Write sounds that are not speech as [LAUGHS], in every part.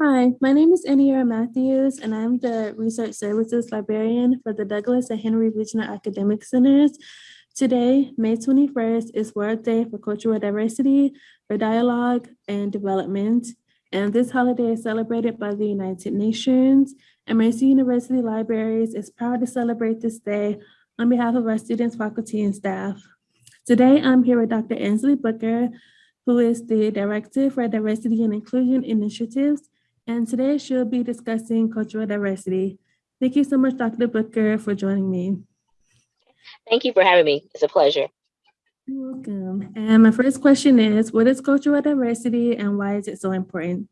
Hi, my name is Eniera Matthews, and I'm the Research Services Librarian for the Douglas and Henry Regional Academic Centers. Today, May 21st, is World Day for Cultural Diversity, for Dialogue and Development. And this holiday is celebrated by the United Nations. And Mercer University Libraries is proud to celebrate this day on behalf of our students, faculty, and staff. Today, I'm here with Dr. Ansley Booker, who is the Director for Diversity and Inclusion Initiatives and today she'll be discussing cultural diversity. Thank you so much, Dr. Booker, for joining me. Thank you for having me. It's a pleasure. You're welcome. And my first question is, what is cultural diversity and why is it so important?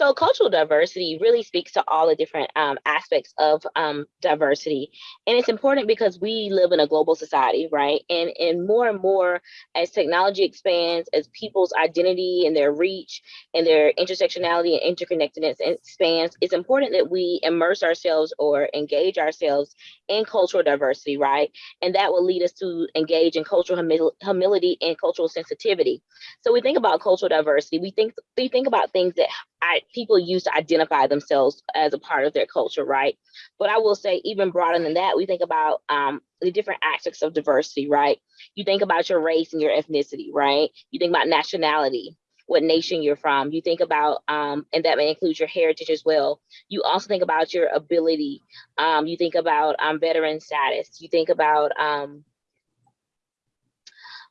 So cultural diversity really speaks to all the different um, aspects of um, diversity. And it's important because we live in a global society, right? And, and more and more as technology expands, as people's identity and their reach and their intersectionality and interconnectedness expands, it's important that we immerse ourselves or engage ourselves in cultural diversity, right? And that will lead us to engage in cultural humil humility and cultural sensitivity. So we think about cultural diversity, we think we think about things that I, people use to identify themselves as a part of their culture, right? But I will say, even broader than that, we think about um, the different aspects of diversity, right? You think about your race and your ethnicity, right? You think about nationality, what nation you're from. You think about, um, and that may include your heritage as well. You also think about your ability. Um, you think about um, veteran status. You think about um,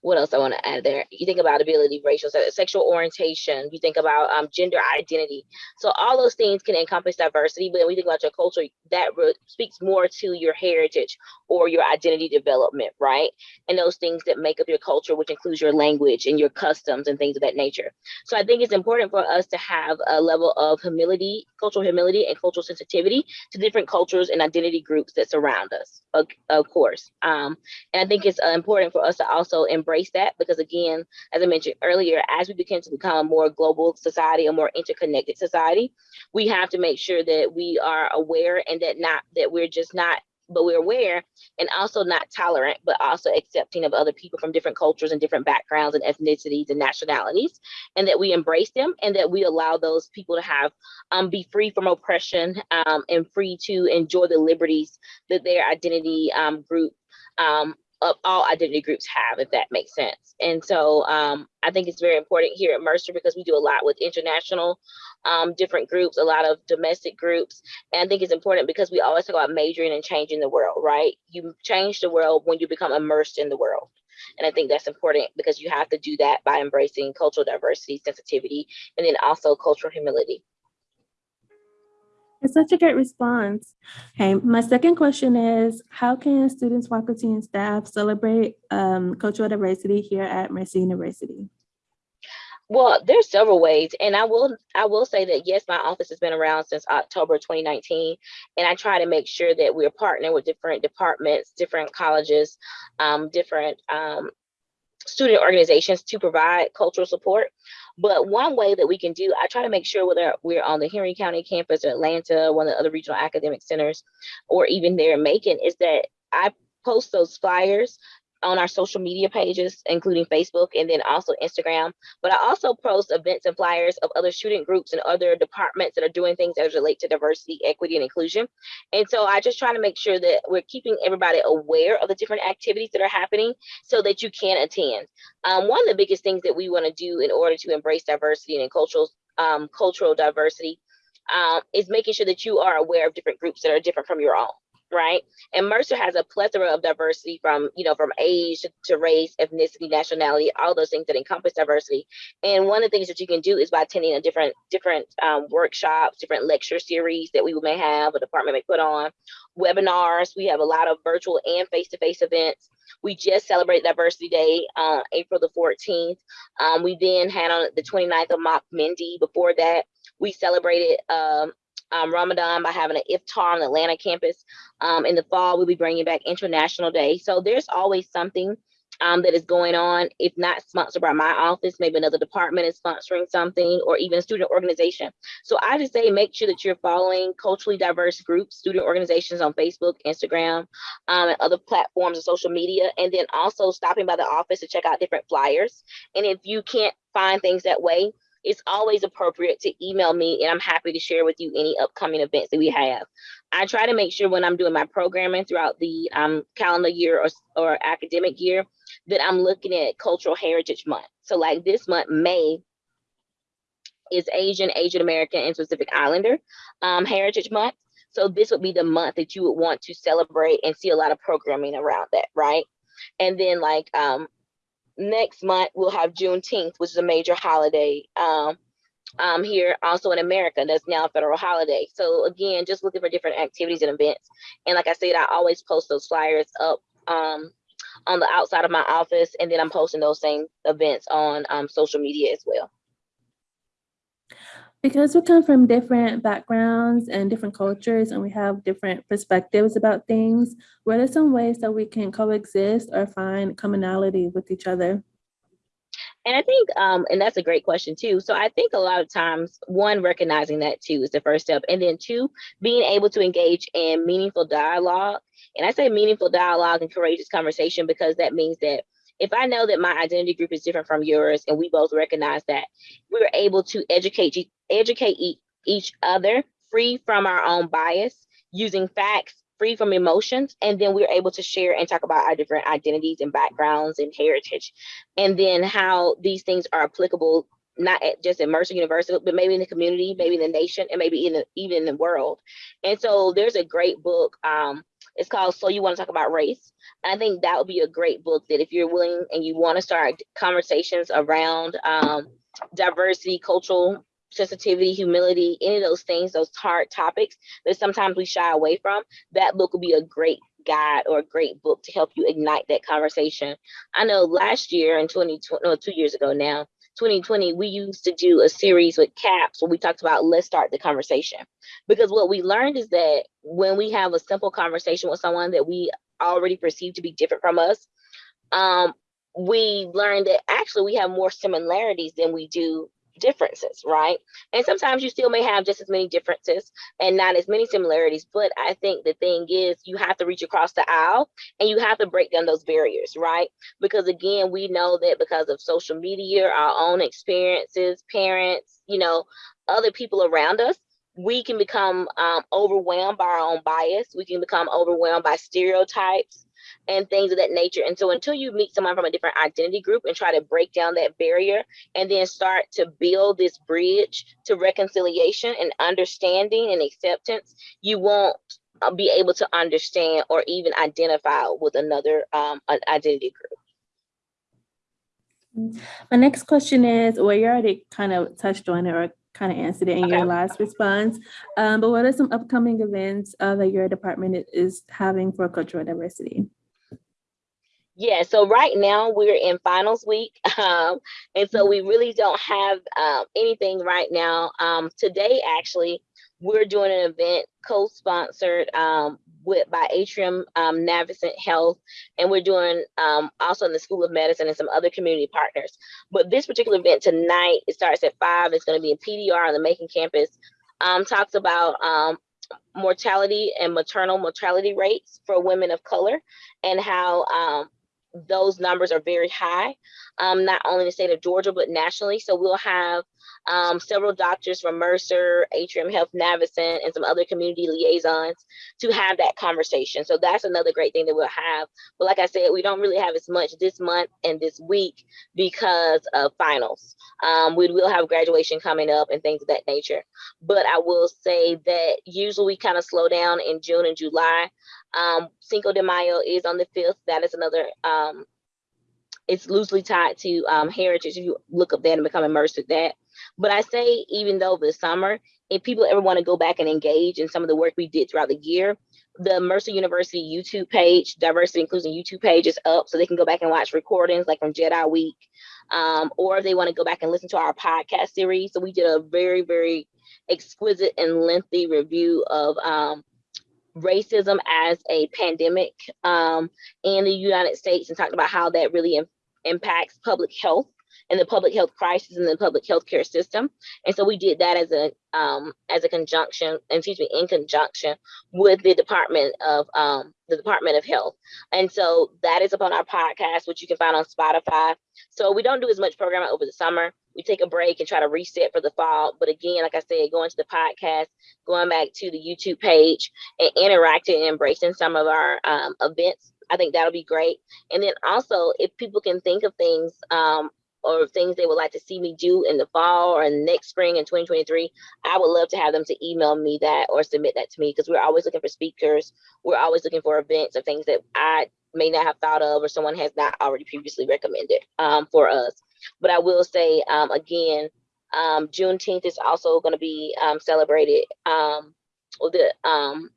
what else I want to add there? You think about ability, racial, sexual orientation, you think about um, gender identity. So all those things can encompass diversity, but when we think about your culture, that speaks more to your heritage or your identity development, right? And those things that make up your culture, which includes your language and your customs and things of that nature. So I think it's important for us to have a level of humility, cultural humility and cultural sensitivity to different cultures and identity groups that surround us, of, of course. Um, and I think it's uh, important for us to also embrace embrace that because again, as I mentioned earlier, as we begin to become a more global society, a more interconnected society, we have to make sure that we are aware and that not that we're just not but we're aware and also not tolerant, but also accepting of other people from different cultures and different backgrounds and ethnicities and nationalities, and that we embrace them and that we allow those people to have um, be free from oppression um, and free to enjoy the liberties that their identity um, group um, of all identity groups have, if that makes sense. And so um, I think it's very important here at Mercer because we do a lot with international um, different groups, a lot of domestic groups. And I think it's important because we always talk about majoring and changing the world, right? You change the world when you become immersed in the world. And I think that's important because you have to do that by embracing cultural diversity, sensitivity, and then also cultural humility. It's such a great response. Okay, my second question is, how can students, faculty, and staff celebrate um, cultural diversity here at Mercer University? Well, there's several ways, and I will I will say that yes, my office has been around since October 2019, and I try to make sure that we're partnering with different departments, different colleges, um, different um, student organizations to provide cultural support. But one way that we can do, I try to make sure whether we're on the Henry County campus or Atlanta, one of the other regional academic centers, or even there in Macon, is that I post those flyers on our social media pages, including Facebook and then also Instagram. But I also post events and flyers of other student groups and other departments that are doing things as relate to diversity, equity, and inclusion. And so I just try to make sure that we're keeping everybody aware of the different activities that are happening so that you can attend. Um, one of the biggest things that we want to do in order to embrace diversity and cultural um, cultural diversity um, is making sure that you are aware of different groups that are different from your own right? And Mercer has a plethora of diversity from, you know, from age to race, ethnicity, nationality, all those things that encompass diversity. And one of the things that you can do is by attending a different different um, workshops, different lecture series that we may have, a department may put on, webinars. We have a lot of virtual and face-to-face -face events. We just celebrated Diversity Day uh, April the 14th. Um, we then had on the 29th of Mock Mindy. Before that, we celebrated um, um, Ramadan by having an iftar on the Atlanta campus. Um, in the fall, we'll be bringing back International Day. So there's always something um, that is going on, if not sponsored by my office, maybe another department is sponsoring something or even a student organization. So I just say make sure that you're following culturally diverse groups, student organizations on Facebook, Instagram, um, and other platforms of social media, and then also stopping by the office to check out different flyers. And if you can't find things that way, it's always appropriate to email me and I'm happy to share with you any upcoming events that we have. I try to make sure when I'm doing my programming throughout the um, calendar year or, or academic year that I'm looking at Cultural Heritage Month. So like this month, May, is Asian, Asian American, and Pacific Islander um, Heritage Month. So this would be the month that you would want to celebrate and see a lot of programming around that, right? And then like um, next month we'll have Juneteenth, which is a major holiday um, um, here also in America. That's now a federal holiday. So again, just looking for different activities and events. And like I said, I always post those flyers up um, on the outside of my office, and then I'm posting those same events on um, social media as well. Because we come from different backgrounds and different cultures and we have different perspectives about things, what are some ways that we can coexist or find commonality with each other? And I think, um, and that's a great question too. So I think a lot of times, one, recognizing that too is the first step. And then two, being able to engage in meaningful dialogue. And I say meaningful dialogue and courageous conversation because that means that if I know that my identity group is different from yours and we both recognize that, we're able to educate educate each other free from our own bias using facts free from emotions and then we're able to share and talk about our different identities and backgrounds and heritage and then how these things are applicable not at just at Mercer University, but maybe in the community, maybe in the nation, and maybe in the, even in the world. And so there's a great book. Um, it's called So You Want to Talk About Race. I think that would be a great book that if you're willing and you want to start conversations around um, diversity, cultural sensitivity, humility, any of those things, those hard topics that sometimes we shy away from, that book will be a great guide or a great book to help you ignite that conversation. I know last year in 2020, no, two years ago now, 2020, we used to do a series with CAPS where we talked about let's start the conversation. Because what we learned is that when we have a simple conversation with someone that we already perceive to be different from us, um, we learned that actually we have more similarities than we do differences, right? And sometimes you still may have just as many differences and not as many similarities. But I think the thing is, you have to reach across the aisle and you have to break down those barriers, right? Because again, we know that because of social media, our own experiences, parents, you know, other people around us, we can become um, overwhelmed by our own bias. We can become overwhelmed by stereotypes and things of that nature. And so until you meet someone from a different identity group and try to break down that barrier and then start to build this bridge to reconciliation and understanding and acceptance, you won't uh, be able to understand or even identify with another um, identity group. My next question is, well, you already kind of touched on it or kind of answered it in okay. your last response, um, but what are some upcoming events uh, that your department is having for cultural diversity? Yeah, so right now we're in finals week. [LAUGHS] Um, and so we really don't have um, anything right now. Um, today, actually, we're doing an event co-sponsored um, with by Atrium um, Navicent Health, and we're doing um, also in the School of Medicine and some other community partners. But this particular event tonight, it starts at five. It's going to be in PDR on the Macon campus. Um, talks about um, mortality and maternal mortality rates for women of color and how um, those numbers are very high, um, not only in the state of Georgia, but nationally. So we'll have um, several doctors from Mercer, Atrium Health Navicent, and some other community liaisons to have that conversation. So that's another great thing that we'll have. But like I said, we don't really have as much this month and this week because of finals. Um, we will have graduation coming up and things of that nature. But I will say that usually we kind of slow down in June and July. Um, Cinco de Mayo is on the 5th. That is another um, it's loosely tied to um, heritage. If you look up that and become immersed with that. But I say, even though the summer, if people ever want to go back and engage in some of the work we did throughout the year, the Mercer University YouTube page, Diversity Inclusion YouTube page is up so they can go back and watch recordings like from Jedi Week. Um, or if they want to go back and listen to our podcast series. So we did a very, very exquisite and lengthy review of um, racism as a pandemic um, in the United States and talked about how that really impacts public health and the public health crisis in the public health care system. And so we did that as a um, as a conjunction, excuse me, in conjunction with the Department of um, the Department of Health. And so that is upon our podcast, which you can find on Spotify. So we don't do as much programming over the summer we take a break and try to reset for the fall. But again, like I said, going to the podcast, going back to the YouTube page and interacting and embracing some of our um, events, I think that'll be great. And then also, if people can think of things um, or things they would like to see me do in the fall or next spring in 2023, I would love to have them to email me that or submit that to me because we're always looking for speakers. We're always looking for events or things that I may not have thought of or someone has not already previously recommended um, for us. But I will say um, again, um, Juneteenth is also going to be um, celebrated. Um, the um,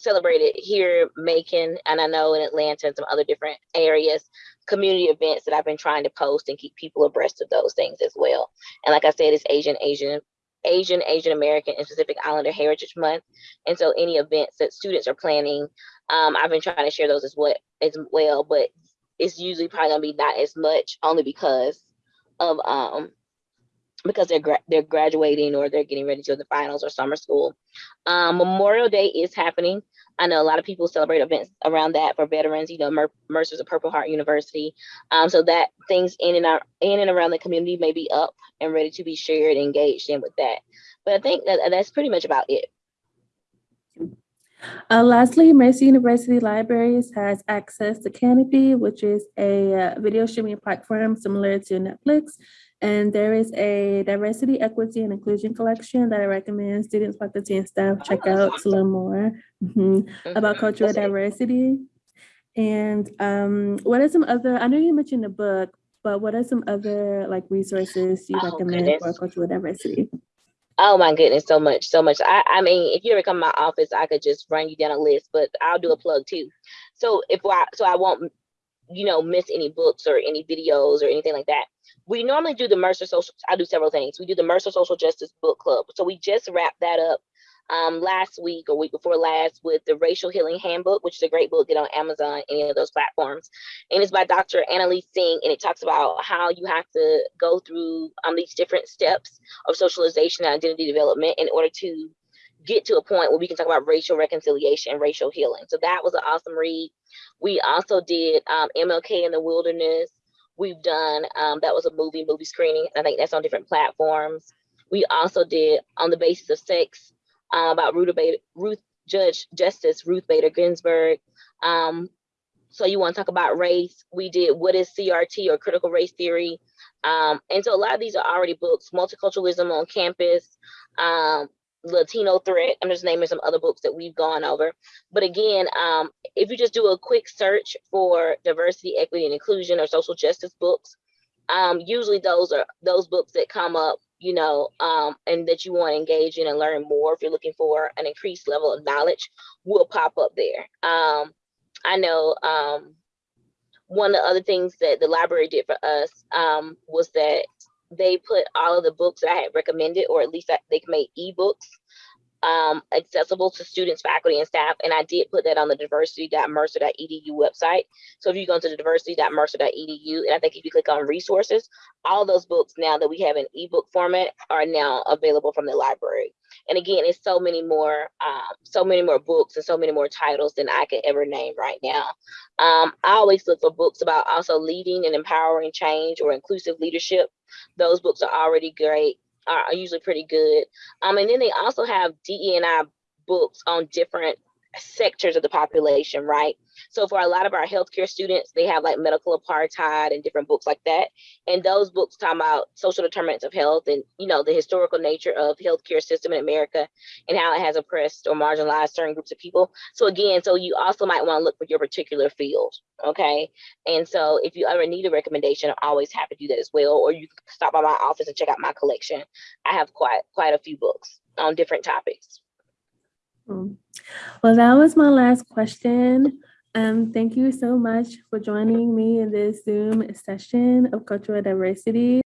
celebrated here, Macon, and I know in Atlanta and some other different areas, community events that I've been trying to post and keep people abreast of those things as well. And like I said, it's Asian, Asian, Asian, Asian American, and Pacific Islander Heritage Month. And so any events that students are planning, um, I've been trying to share those as well, as well, but it's usually probably gonna be not as much only because of um because they're gra- they're graduating or they're getting ready to go finals or summer school. Um, Memorial Day is happening. I know a lot of people celebrate events around that for veterans. You know, Mer- Mercer's a Purple Heart University, um, so that things in and out, in and around the community may be up and ready to be shared, engaged in with that. But I think that that's pretty much about it. Uh, lastly, Mercer University Libraries has access to Kanopy, which is a uh, video streaming platform similar to Netflix. And there is a diversity, equity, and inclusion collection that I recommend students, faculty, and staff check Oh, out to learn more mhm, about Mhm. cultural diversity. And um, what are some other, I know you mentioned the book, but what are some other like resources you Oh, recommend for cultural diversity? Oh my goodness, so much, so much. I, I mean, if you ever come to my office, I could just run you down a list, but I'll do a mm-hmm. plug too. So if I, so I won't, you know, miss any books or any videos or anything like that. We normally do the Mercer Social. I do several things. We do the Mercer Social Justice Book Club. So we just wrapped that up um, last week or week before last with the Racial Healing Handbook, which is a great book. Get on Amazon, any of those platforms, and it's by Dr. Anneliese Singh, and it talks about how you have to go through um, these different steps of socialization and identity development in order to get to a point where we can talk about racial reconciliation and racial healing. So that was an awesome read. We also did um, MLK in the Wilderness. We've done um, that was a movie movie screening. I think that's on different platforms. We also did on the basis of sex uh, about Ruth Bader, Ruth Judge Justice Ruth Bader Ginsburg. Um, so you want to talk about race? We did what is CRT or critical race theory, um, and so a lot of these are already books. Multiculturalism on campus, um, Latino threat. I'm just naming some other books that we've gone over. But again, um, if you just do a quick search for diversity, equity, and inclusion or social justice books, um, usually those are those books that come up, you know, um, and that you want to engage in and learn more. If you're looking for an increased level of knowledge, will pop up there. Um, I know um, one of the other things that the library did for us um, was that they put all of the books that I had recommended, or at least that they made ebooks um, accessible to students, faculty, and staff. And I did put that on the diversity.mercer.edu website. So if you go into the diversity.mercer.edu, and I think if you click on resources, all those books now that we have in ebook format are now available from the library. And again, it's so many more, um, so many more books and so many more titles than I could ever name right now. Um, I always look for books about also leading and empowering change or inclusive leadership. Those books are already great are usually pretty good. Um, and then they also have DE&I books on different sectors of the population, right? So for a lot of our healthcare students, they have like medical apartheid and different books like that. And those books talk about social determinants of health and you know the historical nature of healthcare system in America and how it has oppressed or marginalized certain groups of people. So again, so you also might want to look for your particular field, okay? And so if you ever need a recommendation, I'm always happy to do that as well. Or you can stop by my office and check out my collection. I have quite quite a few books on different topics. Well, that was my last question. Um, thank you so much for joining me in this Zoom session of cultural diversity.